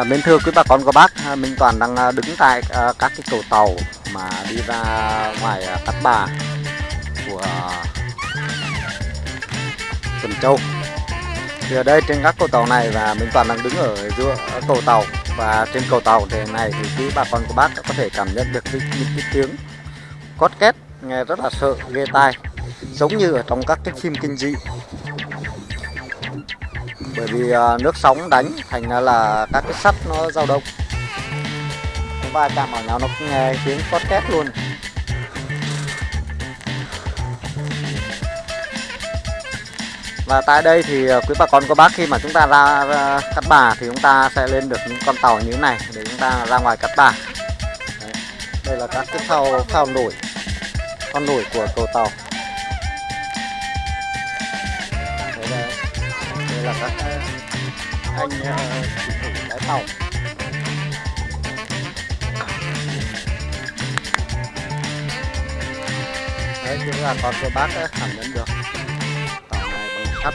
À, mến thưa quý bà con cô bác, à, Minh Toàn đang à, đứng tại à, các cái cầu tàu mà đi ra ngoài à, Cát Bà của à, Tuần Châu. Thì ở đây trên các cầu tàu này và Minh Toàn đang đứng ở giữa cầu tàu và trên cầu tàu thế này thì quý bà con cô bác có thể cảm nhận được cái, những cái tiếng cót két nghe rất là sợ ghê tai giống như ở trong các cái phim kinh dị bởi vì à, nước sóng đánh thành ra là các cái sắt nó dao động. Nó va chạm vào nhau nó nghe tiếng cót két luôn. Và tại đây thì à, quý bà con cô bác khi mà chúng ta ra, ra cát bà thì chúng ta sẽ lên được những con tàu như thế này để chúng ta ra ngoài cát bà. Đấy. đây là các cái phao phao nổi con nổi của cầu tàu. Các anh chủ thủ lái tàu đấy chúng là con cô bác cảm nhận được tàu này bằng sắt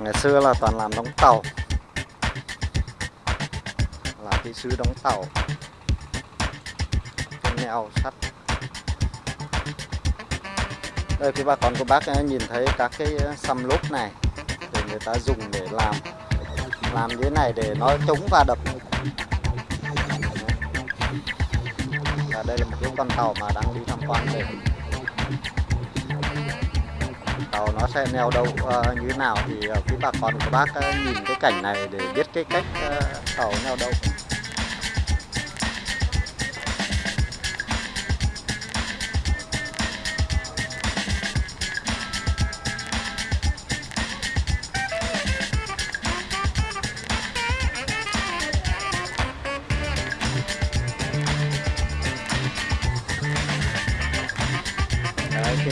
ngày xưa là toàn làm đóng tàu là kỹ sư đóng tàu neo sắt đây quý bà con cô bác ờ, nhìn thấy các cái ờ, xăm lốp này người ta dùng để làm làm như thế này để nó chống va đập. Và đây là một cái con tàu mà đang đi tham quan đây. Tàu nó sẽ neo đậu uh, như thế nào thì uh, quý bà con của bác uh, nhìn cái cảnh này để biết cái cách uh, tàu neo đậu.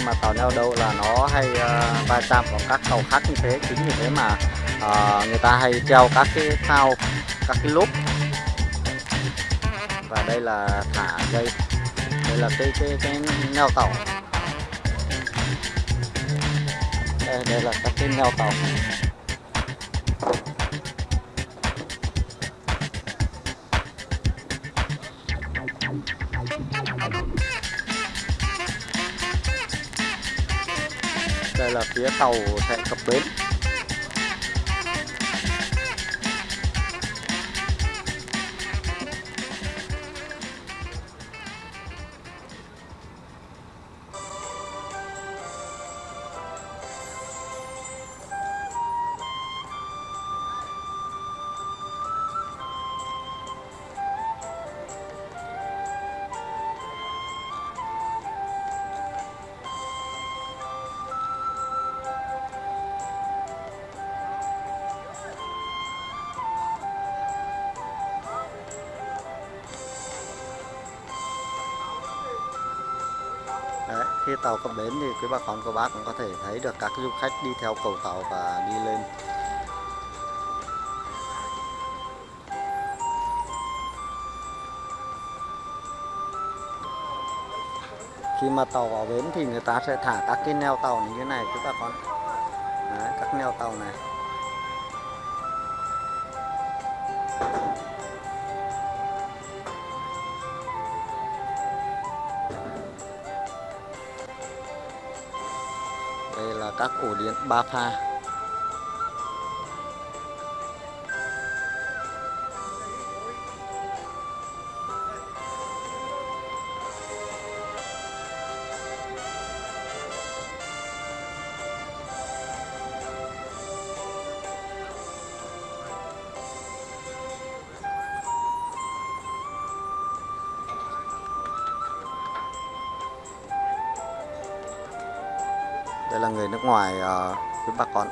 Mà tàu neo đậu là nó hay uh, va chạm vào các tàu khác như thế. Chính vì thế mà uh, người ta hay treo các cái phao các cái lốp. Và đây là thả dây. Đây là cái cái cái neo tàu. Đây, đây là các cái neo tàu. Đây là phía tàu sẽ cập bến. Khi tàu cập bến thì quý bà con cô bác cũng có thể thấy được các du khách đi theo cầu tàu và đi lên. Khi mà tàu vào bến thì người ta sẽ thả các cái neo tàu như thế này quý bà con. Đấy, các neo tàu này. Đây là các ổ điện ba pha. Đây là người nước ngoài uh, với bà con.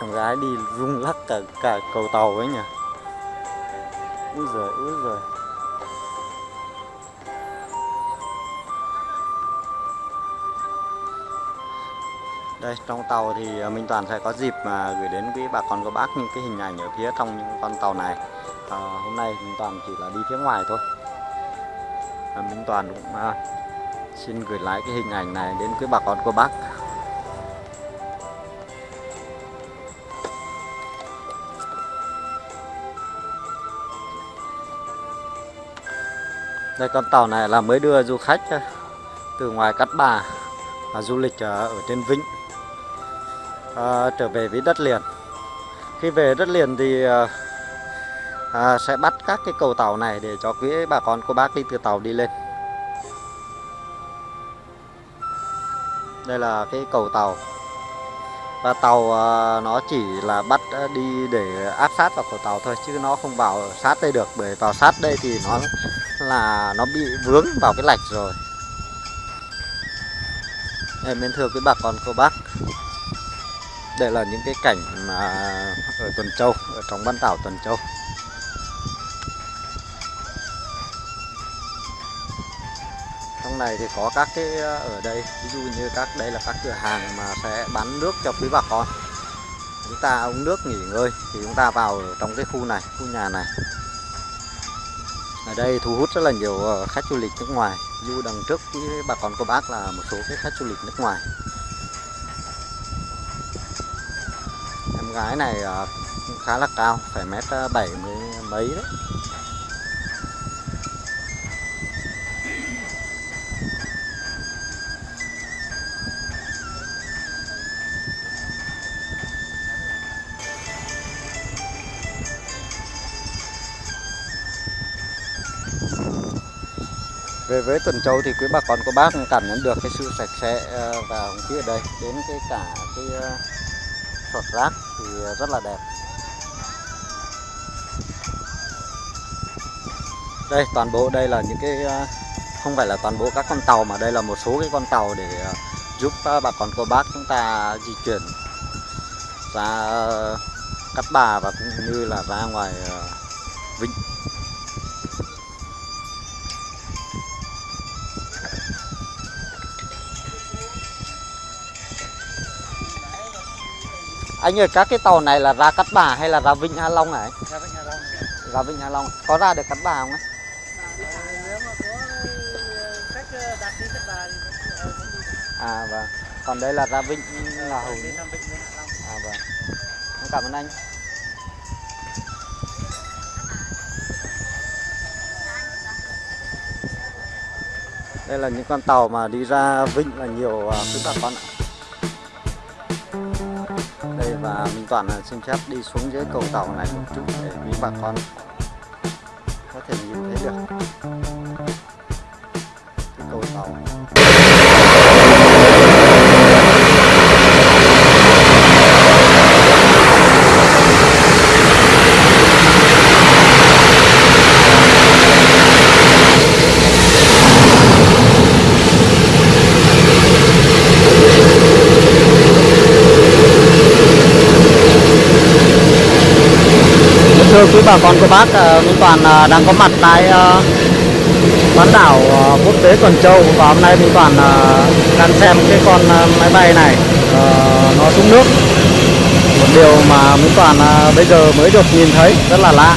Thằng gái đi rung lắc cả cả cầu tàu ấy nhỉ? Úi giời úi giời. Đây trong tàu thì ờ, Minh Toàn sẽ có dịp mà gửi đến quý bà con cô bác những cái hình ảnh ở phía trong những con tàu này. À, hôm nay Minh Toàn chỉ là đi phía ngoài thôi. À, Minh Toàn cũng à, xin gửi lại cái hình ảnh này đến quý bà con cô bác. Đây con tàu này là mới đưa du khách ờ, từ ngoài Cát Bà và du lịch ở trên Vĩnh à, trở về với đất liền. Khi về đất liền thì à, à, sẽ bắt các cái cầu tàu này để cho quý bà con cô bác đi từ tàu đi lên. Đây là cái cầu tàu. Và tàu à, nó chỉ là bắt đi để áp sát vào cầu tàu thôi chứ nó không vào sát đây được bởi vào sát đây thì nó là nó bị vướng vào cái lạch rồi. Em nên thưa quý bà con cô bác đây là những cái cảnh mà ở Tuần Châu, ở trong bán đảo Tuần Châu. Trong này thì có các cái ờ, ở đây, ví dụ như các, đây là các cửa hàng mà sẽ bán nước cho quý bà con. Chúng ta uống nước nghỉ ngơi thì chúng ta vào trong cái khu này, khu nhà này. Ở đây thu hút rất là nhiều ờ, khách du lịch nước ngoài. Du đằng trước với bà con cô bác là một số cái khách du lịch nước ngoài. Gái này cũng khá là cao, phải mét ờ, bảy mươi mấy đấy. Về với Tuần Châu thì quý bà con cô bác cảm nhận được cái sự sạch sẽ ờ, và và khí ở đây, đến cái cả cái sọt rác thì rất là đẹp đây, toàn bộ đây là những cái ờ, không phải là toàn bộ các con tàu mà đây là một số cái con tàu để ờ, giúp ờ, bà con cô bác chúng ta di chuyển ra Cát Bà và cũng như là ra ngoài vịnh. Anh ơi, các cái tàu này là ra Cát Bà hay là ra Vịnh Hạ Long này? Ra Vịnh Hạ Long. Ra Vịnh Hạ Long. Có ra được Cát Bà không thì vẫn đi được. À vâng. Còn đây là ra Vịnh Ngà Hùng. À vâng. Cảm ơn anh. Đây là những con tàu mà đi ra Vịnh là nhiều quý bà con ạ và Minh Toàn xin phép đi xuống dưới cầu tàu này một chút để quý bà con có thể nhìn thấy được cái cầu tàu thưa quý bà con cô bác ờ, Minh Toàn ờ, đang có mặt tại ờ, bán đảo quốc tế Tuần Châu. Và hôm nay Minh Toàn đang xem cái con máy bay này nó xuống nước. Một điều mà Minh Toàn bây giờ mới được nhìn thấy rất là lạ.